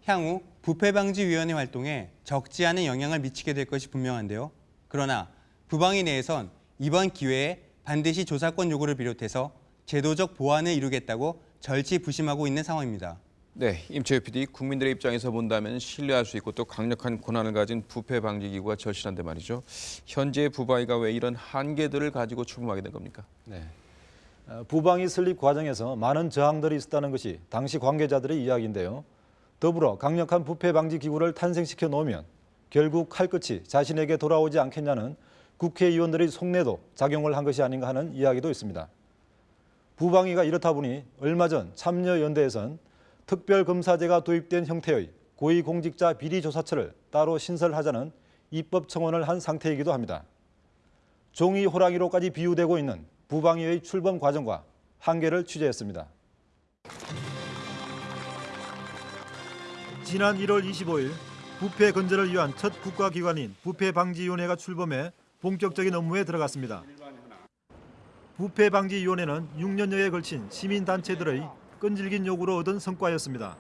향후 부패방지위원회 활동에 적지 않은 영향을 미치게 될 것이 분명한데요. 그러나 부방위 내에선 이번 기회에 반드시 조사권 요구를 비롯해서 제도적 보완을 이루겠다고 절치부심하고 있는 상황입니다. 네, 임채우 PD 국민들의 입장에서 본다면 신뢰할 수 있고 또 강력한 권한을 가진 부패 방지 기구가 절실한데 말이죠. 현재 부방위가 왜 이런 한계들을 가지고 출범하게 된 겁니까? 네. 어, 부방위 설립 과정에서 많은 저항들이 있었다는 것이 당시 관계자들의 이야기인데요. 더불어 강력한 부패 방지 기구를 탄생시켜 놓으면 결국 칼끝이 자신에게 돌아오지 않겠냐는 국회의원들의 속내도 작용을 한 것이 아닌가 하는 이야기도 있습니다. 부방위가 이렇다 보니 얼마 전 참여연대에선 특별검사제가 도입된 형태의 고위공직자 비리조사처를 따로 신설하자는 입법 청원을 한 상태이기도 합니다. 종이 호랑이로까지 비유되고 있는 부방위의 출범 과정과 한계를 취재했습니다. 지난 1월 25일 부패 근절을 위한 첫 국가기관인 부패방지위원회가 출범해 본격적인 업무에 들어갔습니다. 부패방지위원회는 6년여에 걸친 시민단체들의 끈질긴 요구로 얻은 성과였습니다.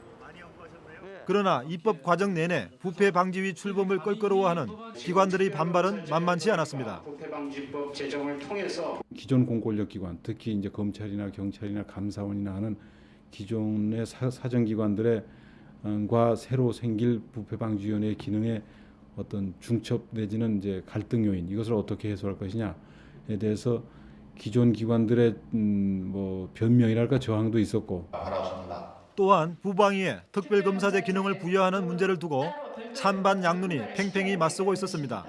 그러나 입법 과정 내내 부패 방지위 출범을 껄끄러워하는 기관들의 반발은 만만치 않았습니다. 부패방지법 제정을 통해서 기존 공권력 기관, 특히 이제 검찰이나 경찰이나 감사원이나 하는 기존의 사, 사정기관들의 음, 과 새로 생길 부패 방지위원회의 기능에 어떤 중첩 내지는 이제 갈등 요인 이것을 어떻게 해소할 것이냐에 대해서 기존 기관들의 음, 뭐 변명이랄까 저항도 있었고. 또한 부방위에 특별검사제 기능을 부여하는 문제를 두고 찬반 양론이 팽팽히 맞서고 있었습니다.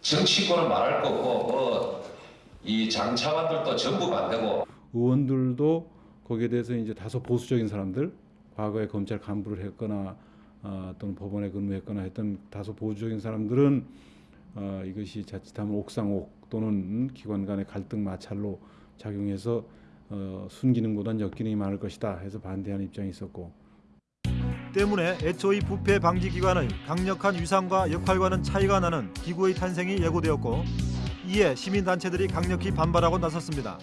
정치권은 말할 거고 뭐 이 장차관들도 전부 반대고. 의원들도 거기에 대해서 이제 다소 보수적인 사람들 과거에 검찰 간부를 했거나 어, 또는 법원에 근무했거나 했던 다소 보수적인 사람들은 어, 이것이 자칫하면 옥상옥 또는 기관 간의 갈등 마찰로 작용해서 어, 순기능보단 역기능이 많을 것이다 해서 반대하는 입장이 있었고 때문에 애초의 부패 방지 기관의 강력한 위상과 역할과는 차이가 나는 기구의 탄생이 예고되었고 이에 시민단체들이 강력히 반발하고 나섰습니다.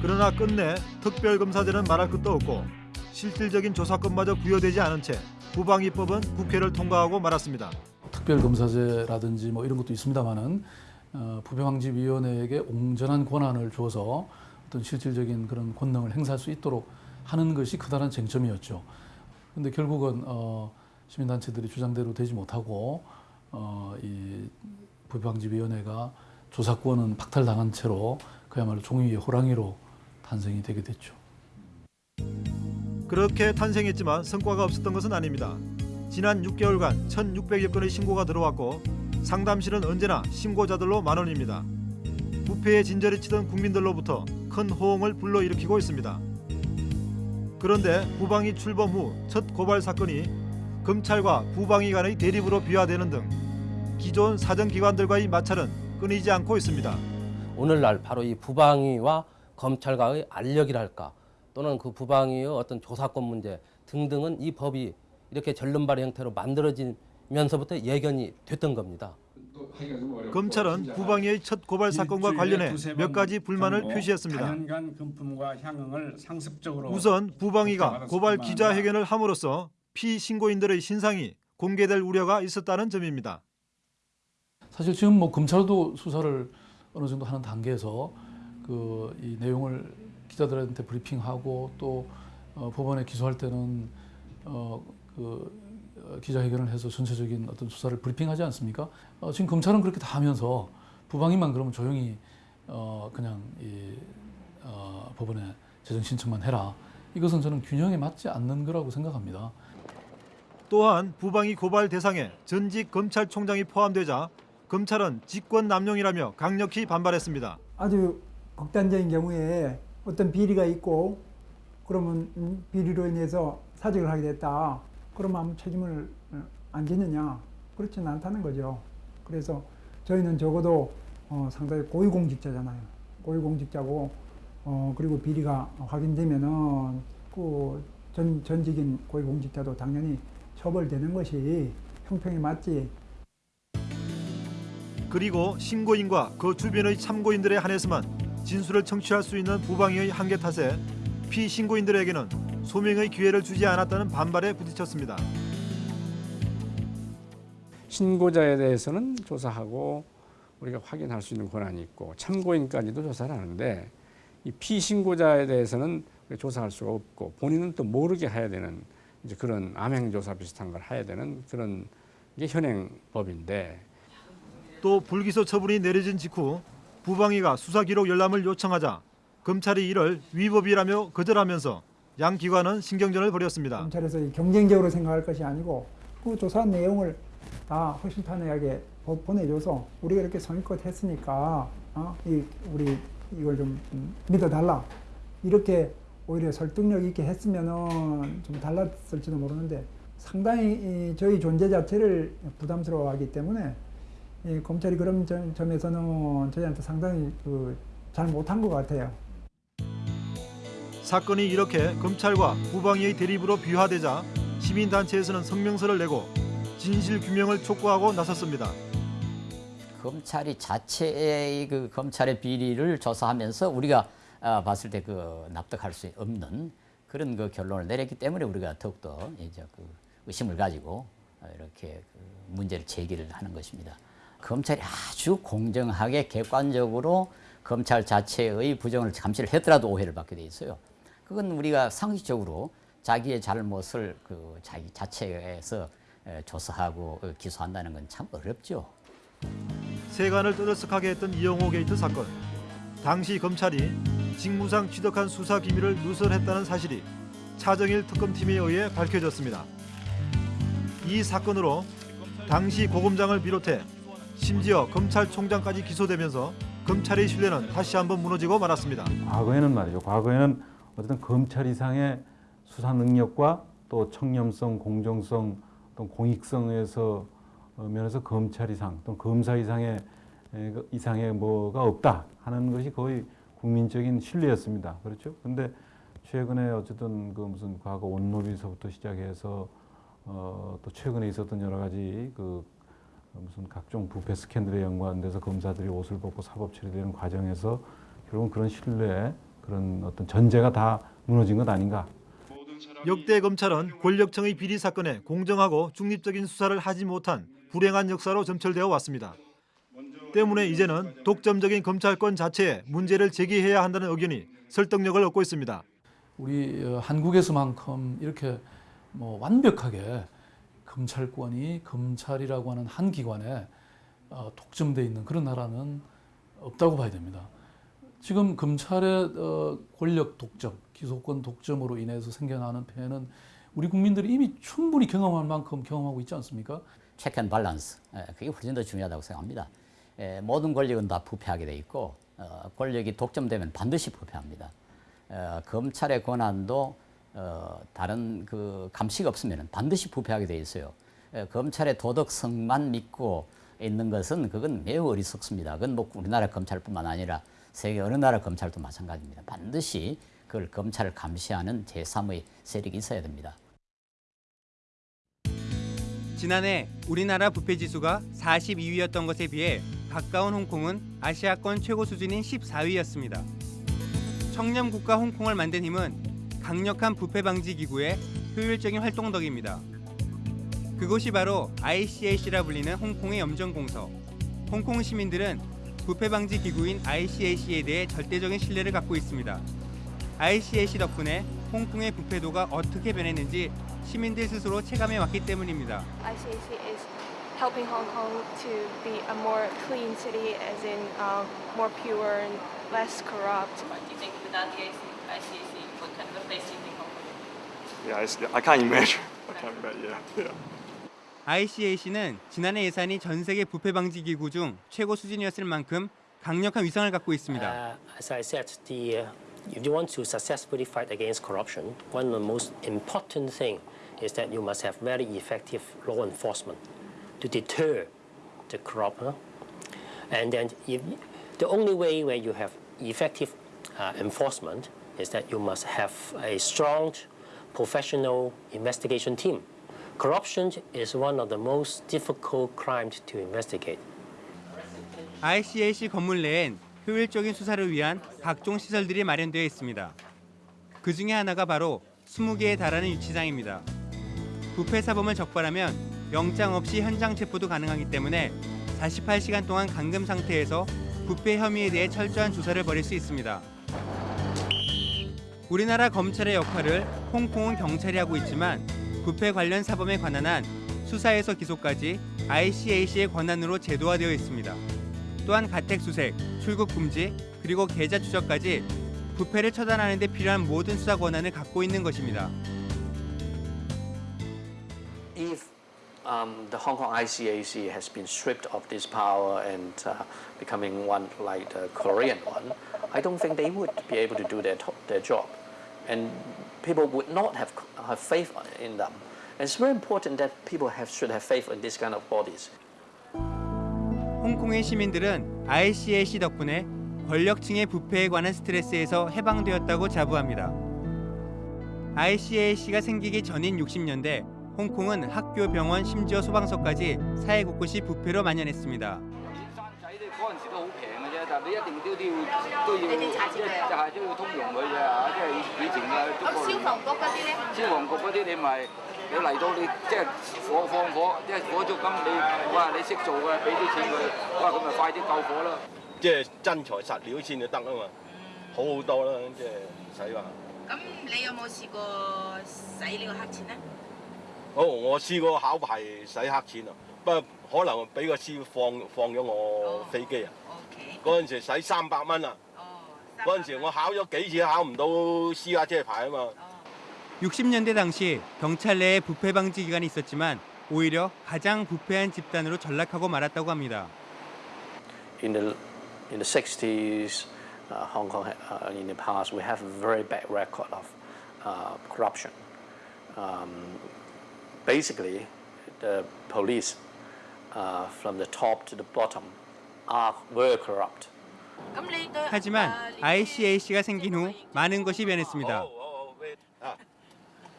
그러나 끝내 특별검사제는 말할 것도 없고 실질적인 조사권마저 부여되지 않은 채 부방위법은 국회를 통과하고 말았습니다. 특별검사제라든지 뭐 이런 것도 있습니다만은 어, 부패방지위원회에게 온전한 권한을 줘서 어떤 실질적인 그런 권능을 행사할 수 있도록 하는 것이 크다는 쟁점이었죠. 근데 결국은 어, 시민단체들이 주장대로 되지 못하고 어, 이 부패방지위원회가 조사권은 박탈당한 채로 그야말로 종이 위의 호랑이로 탄생이 되게 됐죠. 그렇게 탄생했지만 성과가 없었던 것은 아닙니다. 지난 6개월간 1,600여 건의 신고가 들어왔고 상담실은 언제나 신고자들로 만원입니다. 부패에 진저리 치던 국민들로부터 큰 호응을 불러일으키고 있습니다. 그런데 부방위 출범 후 첫 고발 사건이 검찰과 부방위 간의 대립으로 비화되는 등 기존 사정기관들과의 마찰은 끊이지 않고 있습니다. 오늘날 바로 이 부방위와 검찰과의 알력이랄까 또는 그 부방위의 어떤 조사권 문제 등등은 이 법이 이렇게 전륜발의 형태로 만들어지 면서부터 예견이 됐던 겁니다. 검찰은 부방위의 첫 고발 사건과 관련해 몇 가지 불만을 표시했습니다. 우선 부방위가 고발 기자회견을 함으로써 피신고인들의 신상이 공개될 우려가 있었다는 점입니다. 사실 지금 뭐 검찰도 수사를 어느 정도 하는 단계에서 그 이 내용을 기자들한테 브리핑하고 또 어, 법원에 기소할 때는 어, 그 기자회견을 해서 전체적인 어떤 수사를 브리핑하지 않습니까? 어, 지금 검찰은 그렇게 다 하면서 부방위만 그러면 조용히 어, 그냥 이 어, 법원에 재정 신청만 해라. 이것은 저는 균형에 맞지 않는 거라고 생각합니다. 또한 부방위 고발 대상에 전직 검찰총장이 포함되자 검찰은 직권 남용이라며 강력히 반발했습니다. 아주 극단적인 경우에 어떤 비리가 있고 그러면 음, 비리로 인해서 사직을 하게 됐다. 그러면 아무 책임을 어, 안 지느냐? 그렇지는 않다는 거죠. 그래서 저희는 적어도 어, 상당히 고위공직자잖아요. 고위공직자고 어, 그리고 비리가 확인되면은 그 전, 전직인 고위공직자도 당연히 처벌되는 것이 형평에 맞지 그리고 신고인과 그 주변의 참고인들에 한해서만 진술을 청취할 수 있는 부방위의 한계 탓에 피신고인들에게는 소명의 기회를 주지 않았다는 반발에 부딪혔습니다. 신고자에 대해서는 조사하고 우리가 확인할 수 있는 권한이 있고 참고인까지도 조사를 하는데 이 피신고자에 대해서는 조사할 수가 없고 본인은 또 모르게 해야 되는 이제 그런 암행조사 비슷한 걸 해야 되는 그런 게 현행법인데 또 불기소 처분이 내려진 직후 부방위가 수사 기록 열람을 요청하자 검찰이 이를 위법이라며 거절하면서 양 기관은 신경전을 벌였습니다. 검찰에서 이 경쟁적으로 생각할 것이 아니고 그 조사한 내용을 다 허심탄회하게 보- 보내줘서 우리가 이렇게 성의껏 했으니까 어? 이, 우리 이걸 좀 음, 믿어달라 이렇게 오히려 설득력 있게 했으면은 좀 달랐을지도 모르는데 상당히 이 저희 존재 자체를 부담스러워하기 때문에 이 검찰이 그런 점, 점에서는 저희한테 상당히 그 잘 못한 것 같아요. 사건이 이렇게 검찰과 부방위의 대립으로 비화되자 시민단체에서는 성명서를 내고 진실 규명을 촉구하고 나섰습니다. 검찰이 자체의 그 검찰의 비리를 조사하면서 우리가 아, 봤을 때 그 납득할 수 없는 그런 그 결론을 내렸기 때문에 우리가 더욱더 이제 그 의심을 가지고 어, 이렇게 그 문제를 제기를 하는 것입니다. 검찰이 아주 공정하게 객관적으로 검찰 자체의 부정을 감시를 했더라도 오해를 받게 돼 있어요. 그건 우리가 상식적으로 자기의 잘못을 그 자기 자체에서 에, 조사하고 어, 기소한다는 건 참 어렵죠. 세간을 떠들썩하게 했던 이용호 게이트 사건. 당시 검찰이 직무상 취득한 수사 기밀을 누설했다는 사실이 차정일 특검팀에 의해 밝혀졌습니다. 이 사건으로 당시 고검장을 비롯해 심지어 검찰총장까지 기소되면서 검찰의 신뢰는 다시 한번 무너지고 말았습니다. 과거에는 말이죠. 과거에는 어쨌든 검찰 이상의 수사 능력과 또 청렴성, 공정성, 또 공익성에서 어, 면에서 검찰 이상, 또 검사 이상의 에, 그 이상의 뭐가 없다 하는 것이 거의 국민적인 신뢰였습니다. 그렇죠? 근데 최근에 어쨌든 그 무슨 과거 온로비서부터 시작해서 어, 또 최근에 있었던 여러 가지 그 무슨 각종 부패 스캔들에 연관돼서 검사들이 옷을 벗고 사법 처리되는 과정에서 결국은 그런 신뢰, 그런 어떤 전제가 다 무너진 것 아닌가. 역대 검찰은 권력청의 비리 사건에 공정하고 중립적인 수사를 하지 못한 불행한 역사로 점철되어 왔습니다. 때문에 이제는 독점적인 검찰권 자체에 문제를 제기해야 한다는 의견이 설득력을 얻고 있습니다. 우리 어, 한국에서만큼 이렇게 뭐 완벽하게 검찰권이 검찰이라고 하는 한 기관에 어, 독점돼 있는 그런 나라는 없다고 봐야 됩니다. 지금 검찰의 어, 권력 독점, 기소권 독점으로 인해서 생겨나는 폐해는 우리 국민들이 이미 충분히 경험할 만큼 경험하고 있지 않습니까? check and balance 예, 그게 훨씬 더 중요하다고 생각합니다. 예, 모든 권력은 다 부패하게 돼 있고 어, 권력이 독점되면 반드시 부패합니다. 어, 검찰의 권한도 어, 다른 그 감시가 없으면 반드시 부패하게 돼 있어요. 예, 검찰의 도덕성만 믿고 있는 것은 그건 매우 어리석습니다. 그건 뭐 우리나라 검찰뿐만 아니라 세계 어느 나라 검찰도 마찬가지입니다. 반드시 그걸 검찰을 감시하는 제3의 세력이 있어야 됩니다. 지난해 우리나라 부패 지수가 42위였던 것에 비해 가까운 홍콩은 아시아권 최고 수준인 14위였습니다. 청렴 국가 홍콩을 만든 힘은 강력한 부패 방지 기구의 효율적인 활동 덕입니다. 그곳이 바로 ICAC라 불리는 홍콩의 염전공서. 홍콩 시민들은 부패 방지 기구인 ICAC에 대해 절대적인 신뢰를 갖고 있습니다. ICAC 덕분에 홍콩의 부패도가 어떻게 변했는지 시민들 스스로 체감해 왔기 때문입니다. ICAC is helping Hong Kong to be a more clean city, as in um, more pure and less corrupt. What do you think without the ICAC, what kind of a place do you think Hong Kong would be? Yeah, I can't imagine. I can't imagine. Yeah, yeah. ICAC는 지난해 예산이 전 세계 부패 방지 기구 중 최고 수준이었을 만큼 강력한 위상을 갖고 있습니다. Uh, uh, if you want to successfully fight against corruption, one of the most important thing is that you must have very effective law enforcement to deter the corrupt. And then if, the only way where you have effective uh, enforcement is that you must have a strong professional investigation team. Corruption is one of the most difficult crimes to investigate. ICAC 건물 내엔 효율적인 수사를 위한 각종 시설들이 마련되어 있습니다. 그 중에 하나가 바로 20개에 달하는 유치장입니다. 부패 사범을 적발하면 영장 없이 현장 체포도 가능하기 때문에 48시간 동안 감금 상태에서 부패 혐의에 대해 철저한 조사를 벌일 수 있습니다. 우리나라 검찰의 역할을 홍콩은 경찰이 하고 있지만 부패 관련 사범에 관한 한 수사에서 기소까지 ICAC의 권한으로 제도화되어 있습니다. 또한 가택 수색, 출국 금지, 그리고 계좌 추적까지 부패를 처단하는 데 필요한 모든 수사 권한을 갖고 있는 것입니다. if um, the Hong Kong ICAC has been stripped of this power and uh, becoming one like the Korean one, I don't think they would be able to do their, their job. And people would not have, have faith in them. And it's very important that people have, should have faith in this kind of bodies. 홍콩의 시민들은 ICAC 덕분에 권력층의 부패에 관한 스트레스에서 해방되었다고 자부합니다. ICAC가 생기기 전인 60년대 홍콩은 학교, 병원, 심지어 소방서까지 사회 곳곳이 부패로 만연했습니다. 但你一定都都要都要即係就係都要通融佢嘅嚇，即係以前嘅中國。消防局嗰啲咧？消防局嗰啲你咪你嚟到你即係火放火，即係火燭咁你哇你識做嘅，俾啲錢佢，哇咁咪快啲救火啦。即係真材實料先就得啊嘛，好好多啦，即係唔使話。咁你有冇試過使呢個黑錢咧？好，我試過考牌使黑錢啊，不過可能俾個師傅放放咗我飛機啊。嗰陣時使三百蚊啊。嗰陣時我考咗幾次都考唔到私家車牌啊嘛。 60년대 당시 경찰 내에 부패 방지 기관이 있었지만 오히려 가장 부패한 집단으로 전락하고 말았다고 합니다. In the, in the 60s, uh, Hong Kong, uh, in the past, we have a very bad record of uh, corruption. Um, basically, the police, uh, from the top to the bottom, are were corrupt. 하지만 ICAC가 생긴 후 많은 것이 변했습니다.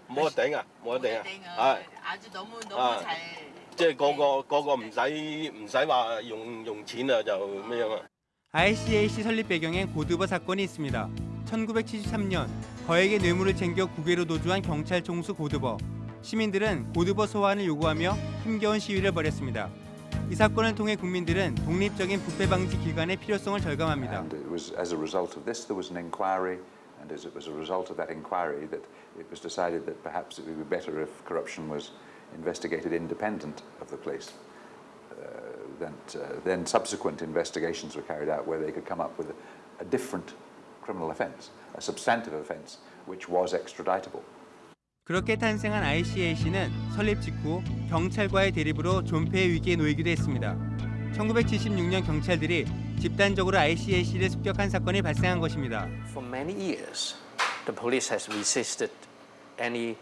冇得頂啊，冇得頂啊，係。 아주 너무 啊 너무 잘 即係個個個個唔使唔使話用用錢啊，就咩樣啊？ ICAC 설립 배경엔 고두버 사건이 있습니다. 1973년 거액의 뇌물을 챙겨 국외로 도주한 경찰 총수 고두버. 시민들은 고두버 소환을 요구하며 힘겨운 시위를 벌였습니다. 이 사건을 통해 국민들은 독립적인 부패 방지 기관의 필요성을 절감합니다. And it was as a result of this there was an inquiry, and as it was a result of that inquiry that it was decided that perhaps it would be better if corruption was investigated independent of the police. Uh, that, uh, then subsequent investigations were carried out where they could come up with a, a different criminal offence, a substantive offence, which was extraditable. 그렇게 탄생한 ICAC는 설립 직후 경찰과의 대립으로 존폐의 위기에 놓이기도 했습니다. 1976년 경찰들이 집단적으로 ICAC를 습격한 사건이 발생한 것입니다. For many years, the police has resisted any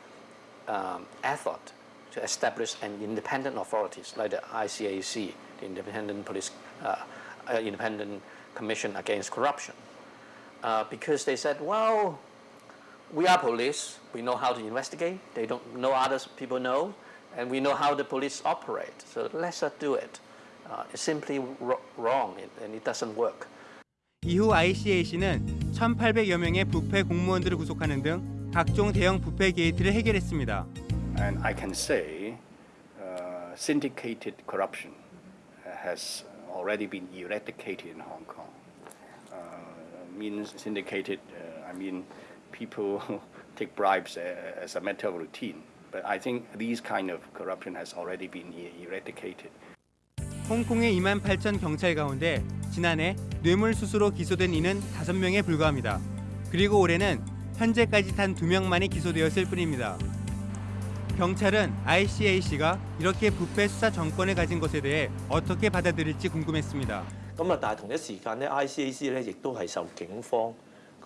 um, effort to establish an independent authorities like the ICAC, the Independent Police, uh, uh, Independent Commission Against Corruption, uh, because they said, well, we are police, we know how to investigate, they don't know others people know, and we know how the police operate, so let's not do it. Uh, it's simply ro- wrong and it doesn't work. 이후 ICAC는 1,800여 명의 부패 공무원들을 구속하는 등 각종 대형 부패 게이트를 해결했습니다. And I can say uh, syndicated corruption has already been eradicated in Hong Kong. Uh, means syndicated, uh, I mean people take bribes uh, as a matter of routine. But I think these kind of corruption has already been e- eradicated. 홍콩의 2만 8천 경찰 가운데 지난해 뇌물수수로 기소된 이는 5명에 불과합니다. 그리고 올해는 현재까지 단 2명만이 기소되었을 뿐입니다. 경찰은 ICAC가 이렇게 부패 수사 정권을 가진 것에 대해 어떻게 받아들일지 궁금했습니다. 咁啊，但係同一時間咧，ICAC 咧亦都係受警方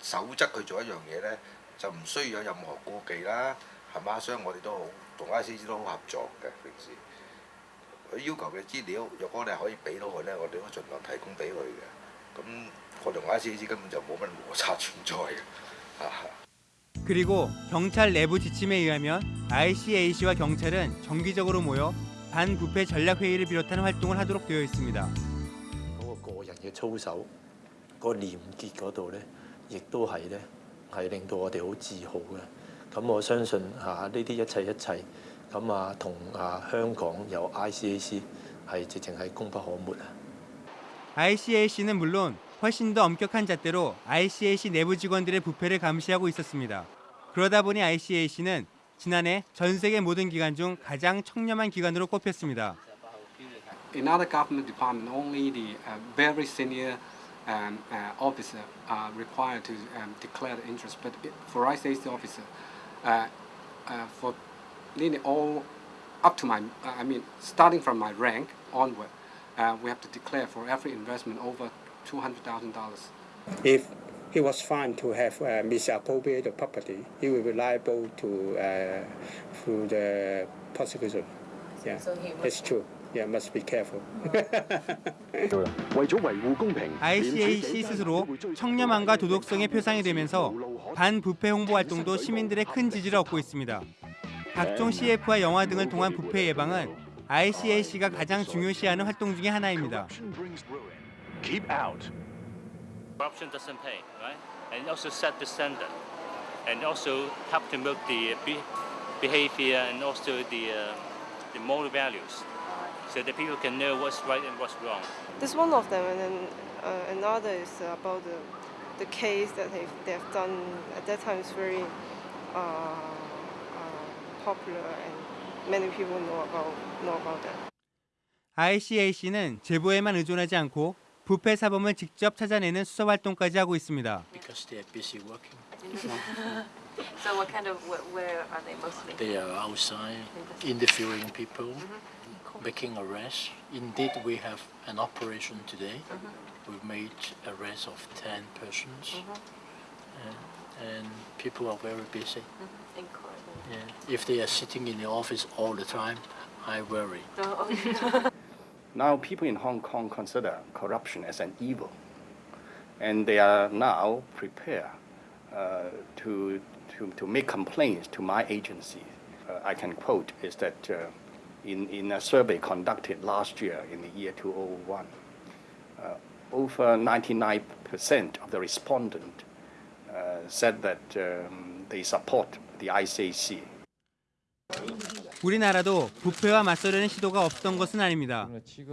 守則去做一樣嘢呢，就唔需要有任何顧忌啦，係嘛？所以我哋都好同 ICC 都好合作嘅平時。佢要求嘅資料，若果你係可以俾到佢呢，我哋都盡量提供俾佢嘅。咁我同 ICC 根本就冇乜摩擦存在嘅。啊 그리고 경찰 내부 지침에 의하면 ICAC와 경찰은 정기적으로 모여 반부패 전략 회의를 비롯한 활동을 하도록 되어 있습니다. 嗰個個人嘅操守，嗰、個廉潔嗰度咧， 亦都係咧係令到我哋好自豪嘅。咁我相信嚇呢啲一切一切，咁啊同啊香港有 ICAC 係直情係功不可沒啊！ ICAC는 물론 훨씬 더 엄격한 잣대로 ICAC 내부 직원들의 부패를 감시하고 있었습니다. 그러다 보니 ICAC는 지난해 전 세계 모든 기관 중 가장 청렴한 기관으로 꼽혔습니다. In other government department, only the uh, very senior um, uh, officer are required to um, declare the interest. But it- for ICAC officer, uh, uh, for nearly all up to my, I mean, starting from my rank onward, uh, we have to declare for every investment over two hundred thousand dollars. If he was found to have uh, misappropriated property, he will be liable to uh, through the prosecution. Yeah, So he it's true. Yeah, must be careful. ICAC 스스로 청렴함과 도덕성의 표상이 되면서 반부패 홍보 활동도 시민들의 큰 지지를 얻고 있습니다. 각종 CF와 영화 등을 통한 부패 예방은 ICAC가 가장 중요시하는 활동 중의 하나입니다. Keep out. Corruption doesn't pay, right? And also set the standard, and also help to build the behavior and also the uh, the moral values. So that people can know what's right and what's wrong. This one of them, and then uh, another is about the, the case that they've, they've done at that time is very uh, uh, popular, and many people know about know about that. ICAC는 제보에만 의존하지 않고 부패 사범을 직접 찾아내는 수사 활동까지 하고 있습니다. Because they are busy working. so what kind of where, are they mostly? They are outside interviewing people, making arrests. Indeed, we have an operation today. We've made arrests of 10 persons. And, and people are very busy. In court. Yeah. If they are sitting in the office all the time, I worry. Oh, okay. Now, people in Hong Kong consider corruption as an evil, and they are now prepared uh, to, to, to make complaints to my agency. Uh, I can quote is that uh, in, in a survey conducted last year in the year 2001, uh, over 99% of the respondents uh, said that um, they support the ICAC. 우리나라도 부패와 맞서려는 시도가 없던 것은 아닙니다.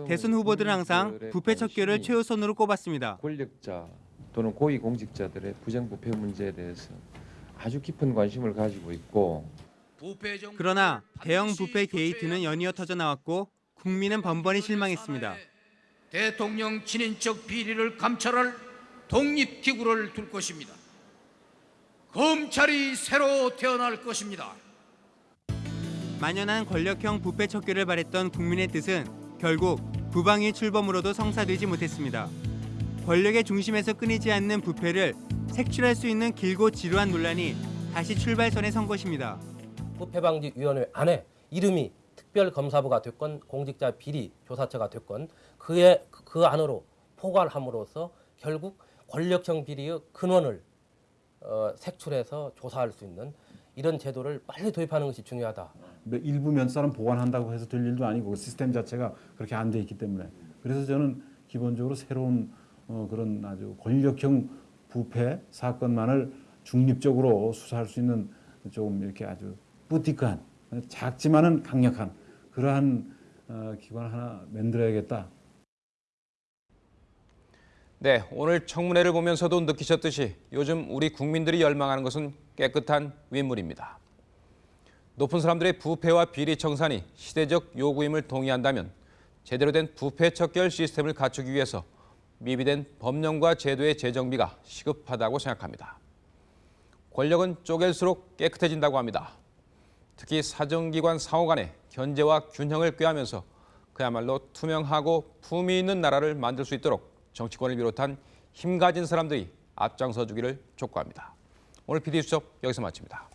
대선 후보들은 항상 부패 척결을 최우선으로 꼽았습니다. 권력자 또는 고위 공직자들의 부정부패 문제에 대해서 아주 깊은 관심을 가지고 있고 그러나 대형 부패 게이트는 연이어 터져 나왔고 국민은 번번이 실망했습니다. 대통령 친인척 비리를 감찰할 독립기구를 둘 것입니다. 검찰이 새로 태어날 것입니다. 만연한 권력형 부패 척결을 바랬던 국민의 뜻은 결국 부방위 출범으로도 성사되지 못했습니다. 권력의 중심에서 끊이지 않는 부패를 색출할 수 있는 길고 지루한 논란이 다시 출발선에 선 것입니다. 부패방지위원회 안에 이름이 특별검사부가 됐건 공직자 비리 조사처가 됐건 그의 그 안으로 포괄함으로써 결국 권력형 비리의 근원을 어, 색출해서 조사할 수 있는 이런 제도를 빨리 도입하는 것이 중요하다. 뭐 일부 면사는 보완한다고 해서 될 일도 아니고 그 시스템 자체가 그렇게 안 돼 있기 때문에 그래서 저는 기본적으로 새로운 어, 그런 아주 권력형 부패 사건만을 중립적으로 수사할 수 있는 좀 이렇게 아주 뿌티크한 작지만은 강력한 그러한 어, 기관 하나 만들어야겠다. 네, 오늘 청문회를 보면서도 느끼셨듯이 요즘 우리 국민들이 열망하는 것은 깨끗한 윗물입니다. 높은 사람들의 부패와 비리 청산이 시대적 요구임을 동의한다면 제대로 된 부패 척결 시스템을 갖추기 위해서 미비된 법령과 제도의 재정비가 시급하다고 생각합니다. 권력은 쪼갤수록 깨끗해진다고 합니다. 특히 사정기관 상호 간의 견제와 균형을 꾀하면서 그야말로 투명하고 품위 있는 나라를 만들 수 있도록 정치권을 비롯한 힘 가진 사람들이 앞장서 주기를 촉구합니다. 오늘 PD수첩 여기서 마칩니다.